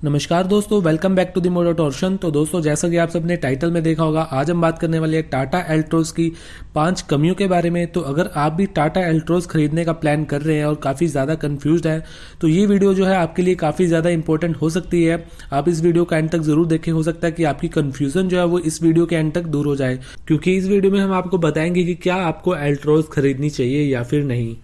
नमस्कार दोस्तों welcome back to the motor torsion तो दोस्तों, जैसा कि आप सबने टाइटल में देखा होगा, आज हम बात करने वाले हैं टाटा एल्ट्रोज की पाँच कमियों के बारे में। तो अगर आप भी टाटा एल्ट्रोज खरीदने का प्लान कर रहे हैं और काफ़ी ज़्यादा कंफ्यूज है तो ये वीडियो जो है आपके लिए काफ़ी ज़्यादा इंपॉर्टेंट हो सकती है। आप इस वीडियो का एंड तक ज़रूर देखें, हो सकता है कि आपकी कन्फ्यूज़न जो है वो इस वीडियो के एंड तक दूर हो जाए। क्योंकि इस वीडियो में हम आपको बताएँगे कि क्या आपको एल्ट्रोज खरीदनी चाहिए या फिर नहीं।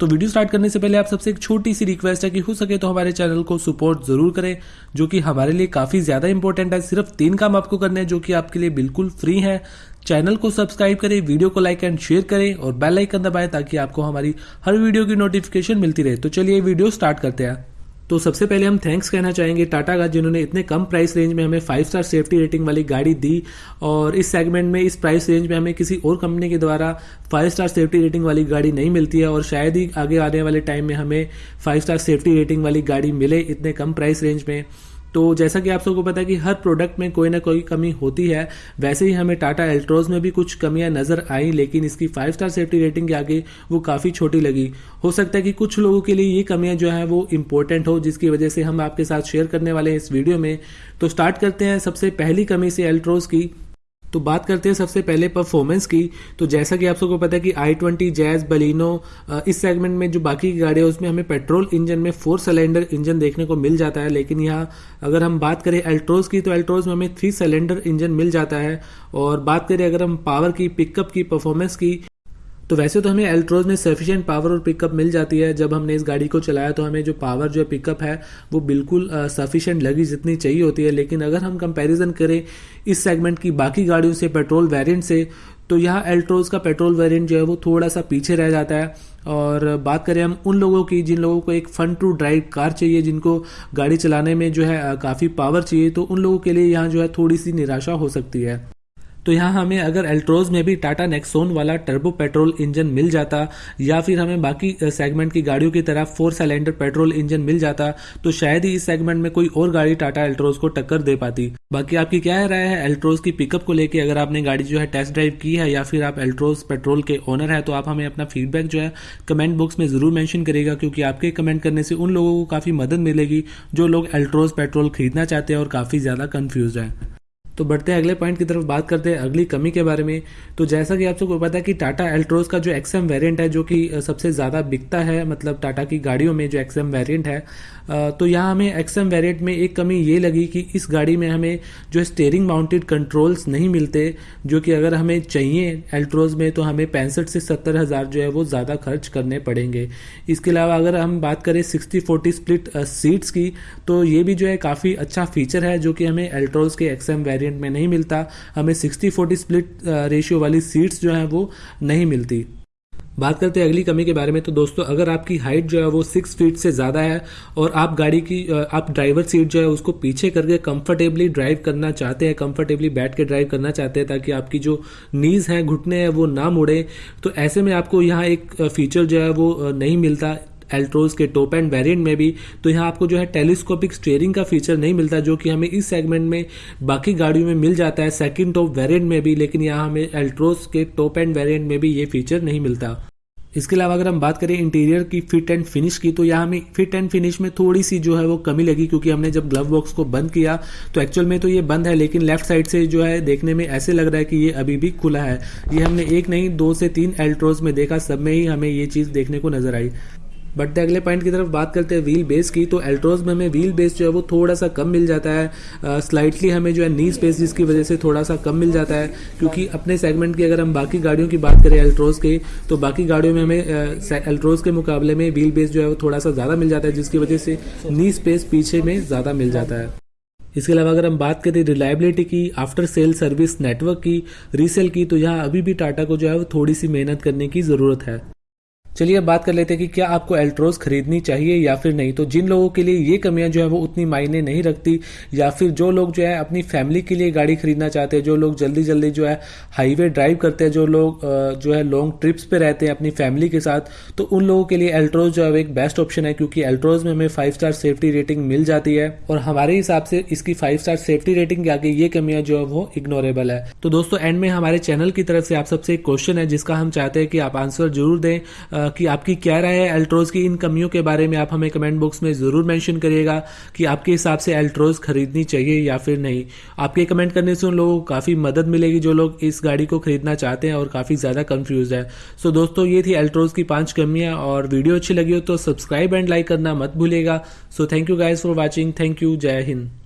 तो वीडियो स्टार्ट करने से पहले आप सबसे एक छोटी सी रिक्वेस्ट है कि हो सके तो हमारे चैनल को सपोर्ट ज़रूर करें, जो कि हमारे लिए काफ़ी ज़्यादा इंपॉर्टेंट है। सिर्फ़ तीन काम आपको करने हैं, जो कि आपके लिए बिल्कुल फ्री है। चैनल को सब्सक्राइब करें, वीडियो को लाइक एंड शेयर करें और बेल आइकन दबाएँ, ताकि आपको हमारी हर वीडियो की नोटिफिकेशन मिलती रहे। तो चलिए वीडियो स्टार्ट करते हैं। तो सबसे पहले हम थैंक्स कहना चाहेंगे टाटा का जिन्होंने इतने कम प्राइस रेंज में हमें फाइव स्टार सेफ्टी रेटिंग वाली गाड़ी दी और इस सेगमेंट में, इस प्राइस रेंज में हमें किसी और कंपनी के द्वारा फाइव स्टार सेफ्टी रेटिंग वाली गाड़ी नहीं मिलती है और शायद ही आगे आने वाले टाइम में हमें फाइव स्टार सेफ्टी रेटिंग वाली गाड़ी मिले इतने कम प्राइस रेंज में। तो जैसा कि आप सबको पता है कि हर प्रोडक्ट में कोई ना कोई कमी होती है। वैसे ही हमें टाटा एल्ट्रोज में भी कुछ कमियाँ नज़र आई, लेकिन इसकी फाइव स्टार सेफ्टी रेटिंग के आगे वो काफ़ी छोटी लगी। हो सकता है कि कुछ लोगों के लिए ये कमियाँ जो है वो इंपॉर्टेंट हो, जिसकी वजह से हम आपके साथ शेयर करने वाले हैं इस वीडियो में। तो स्टार्ट करते हैं सबसे पहली कमी से एल्ट्रोज की। तो बात करते हैं सबसे पहले परफॉर्मेंस की। तो जैसा कि आप सबको पता है कि आई ट्वेंटी जैज बलिनो इस सेगमेंट में जो बाकी की गाड़ी है, उसमें हमें पेट्रोल इंजन में फोर सिलेंडर इंजन देखने को मिल जाता है। लेकिन यहाँ अगर हम बात करें एल्ट्रोज की तो एल्ट्रोज में हमें थ्री सिलेंडर इंजन मिल जाता है। और बात करें अगर हम पावर की पिकअप की परफॉर्मेंस की तो वैसे तो हमें एल्ट्रोज में सफिशिएंट पावर और पिकअप मिल जाती है। जब हमने इस गाड़ी को चलाया तो हमें जो पावर जो पिकअप है, वो बिल्कुल सफिशिएंट लगी जितनी चाहिए होती है। लेकिन अगर हम कंपैरिजन करें इस सेगमेंट की बाकी गाड़ियों से पेट्रोल वेरिएंट से तो यहाँ एल्ट्रोज का पेट्रोल वेरिएंट जो है वो थोड़ा सा पीछे रह जाता है। और बात करें हम उन लोगों की, जिन लोगों को एक फन टू ड्राइव कार चाहिए, जिनको गाड़ी चलाने में जो है काफ़ी पावर चाहिए तो उन लोगों के लिए यहाँ जो है थोड़ी सी निराशा हो सकती है। तो यहाँ हमें अगर एल्ट्रोज में भी टाटा नेक्सोन वाला टर्बो पेट्रोल इंजन मिल जाता, या फिर हमें बाकी सेगमेंट की गाड़ियों की तरह फोर सिलेंडर पेट्रोल इंजन मिल जाता तो शायद ही इस सेगमेंट में कोई और गाड़ी टाटा एल्ट्रोज को टक्कर दे पाती। बाकी आपकी क्या राय है एल्ट्रोज की पिकअप को लेकर अगर आपने गाड़ी जो है टेस्ट ड्राइव की है, या फिर आप एल्ट्रोज पेट्रोल के ओनर है तो आप हमें अपना फीडबैक जो है कमेंट बॉक्स में ज़रूर मेंशन करेगा क्योंकि आपके कमेंट करने से उन लोगों को काफ़ी मदद मिलेगी, जो लोग एल्ट्रोज पेट्रोल खरीदना चाहते हैं और काफ़ी ज़्यादा कंफ्यूज है। तो बढ़ते हैं, अगले पॉइंट की तरफ़ बात करते हैं अगली कमी के बारे में। तो जैसा कि आप सबको पता है कि टाटा एल्ट्रोज का जो एक्सएम वेरिएंट है, जो कि सबसे ज़्यादा बिकता है मतलब टाटा की गाड़ियों में जो एक्सएम वेरिएंट है तो यहाँ हमें एक्सएम वेरिएंट में एक कमी ये लगी कि इस गाड़ी में हमें जो स्टेयरिंग माउंटेड कंट्रोल्स नहीं मिलते, जो कि अगर हमें चाहिए एल्ट्रोज में तो हमें पैंसठ से सत्तर हज़ार जो है वो ज़्यादा खर्च करने पड़ेंगे। इसके अलावा अगर हम बात करें सिक्सटी फोर्टी स्प्लिट सीट्स की तो ये भी जो है काफ़ी अच्छा फीचर है, जो कि हमें एल्ट्रोज के एक्सएम वेरियंट वेरिएंट में नहीं मिलता। हमें 60 40 स्प्लिट रेशियो वाली सीट्स जो है वो नहीं मिलती। बात करते हैं अगली कमी के बारे में। तो दोस्तों, अगर आपकी हाइट जो है वो सिक्स फीट से ज़्यादा है और आप गाड़ी की आप ड्राइवर सीट जो है उसको पीछे करके कंफर्टेबली ड्राइव करना चाहते हैं कंफर्टेबली बैठ के ड्राइव करना चाहते हैं ताकि आपकी जो नीज है, घुटने हैं, वो ना मुड़े तो ऐसे में आपको यहाँ एक फीचर जो है वो नहीं मिलता। एल्ट्रोज के टॉप एंड वेरिएंट में भी तो यहाँ आपको जो है टेलीस्कोपिक स्टेयरिंग का फीचर नहीं मिलता, जो कि हमें इस सेगमेंट में बाकी गाड़ियों में मिल जाता है सेकंड टॉप वेरिएंट में भी, लेकिन यहाँ हमें एल्ट्रोज के टॉप एंड वेरिएंट में भी ये फीचर नहीं मिलता। इसके अलावा अगर हम बात करें इंटीरियर की फिट एंड फिनिश की तो यहाँ हमें फिट एंड फिनिश में थोड़ी सी जो है वो कमी लगी, क्योंकि हमने जब ग्लव बॉक्स को बंद किया तो एक्चुअल में तो ये बंद है, लेकिन लेफ़्ट साइड से जो है देखने में ऐसे लग रहा है कि ये अभी भी खुला है। ये हमने एक नहीं, दो से तीन एल्ट्रोज में देखा, सब में ही हमें ये चीज़ देखने को नज़र आई। बट अगले पॉइंट की तरफ़ बात करते हैं व्हील बेस की तो एल्ट्रोज में हमें व्हील बेस जो है वो थोड़ा सा कम मिल जाता है। स्लाइटली हमें जो है नी स्पेस जिसकी वजह से थोड़ा सा कम मिल जाता है, क्योंकि अपने सेगमेंट की अगर हम बाकी गाड़ियों की बात करें एल्ट्रोज के तो बाकी गाड़ियों में हमें एल्ट्रोज के मुकाबले में व्हील बेस जो है वो थोड़ा सा ज़्यादा मिल जाता है, जिसकी वजह से नी स्पेस पीछे में ज़्यादा मिल जाता है। इसके अलावा अगर हम बात करें रिलायबिलिटी की आफ्टर सेल सर्विस नेटवर्क की रीसेल की तो यहाँ अभी भी टाटा को जो है वो थोड़ी सी मेहनत करने की ज़रूरत है। चलिए अब बात कर लेते हैं कि क्या आपको एल्ट्रोज खरीदनी चाहिए या फिर नहीं। तो जिन लोगों के लिए ये कमियाँ जो है वो उतनी मायने नहीं रखती, या फिर जो लोग जो है अपनी फैमिली के लिए गाड़ी खरीदना चाहते हैं, जो लोग जल्दी जल्दी जो है हाईवे ड्राइव करते हैं, जो लोग जो है लॉन्ग ट्रिप्स पे रहते हैं अपनी फैमिली के साथ तो उन लोगों के लिए एल्ट्रोज जो है एक बेस्ट ऑप्शन है, क्योंकि एल्ट्रोज में हमें फाइव स्टार सेफ्टी रेटिंग मिल जाती है और हमारे हिसाब से इसकी फाइव स्टार सेफ्टी रेटिंग के आगे ये कमियाँ जो है वो इग्नोरेबल है। तो दोस्तों एंड में हमारे चैनल की तरफ़ से आप सबसे एक क्वेश्चन है, जिसका हम चाहते हैं कि आप आंसर ज़रूर दें। कि आपकी क्या राय है एल्ट्रोज की? इन कमियों के बारे में आप हमें कमेंट बॉक्स में ज़रूर मेंशन करिएगा कि आपके हिसाब से एल्ट्रोज खरीदनी चाहिए या फिर नहीं। आपके कमेंट करने से उन लोगों को काफ़ी मदद मिलेगी जो लोग इस गाड़ी को खरीदना चाहते हैं और काफ़ी ज़्यादा कन्फ्यूज़ है। सो दोस्तों, ये थी एल्ट्रोज की पाँच कमियाँ और वीडियो अच्छी लगी हो तो सब्सक्राइब एंड लाइक करना मत भूलेगा so thank you guys for watching thank you जय हिंद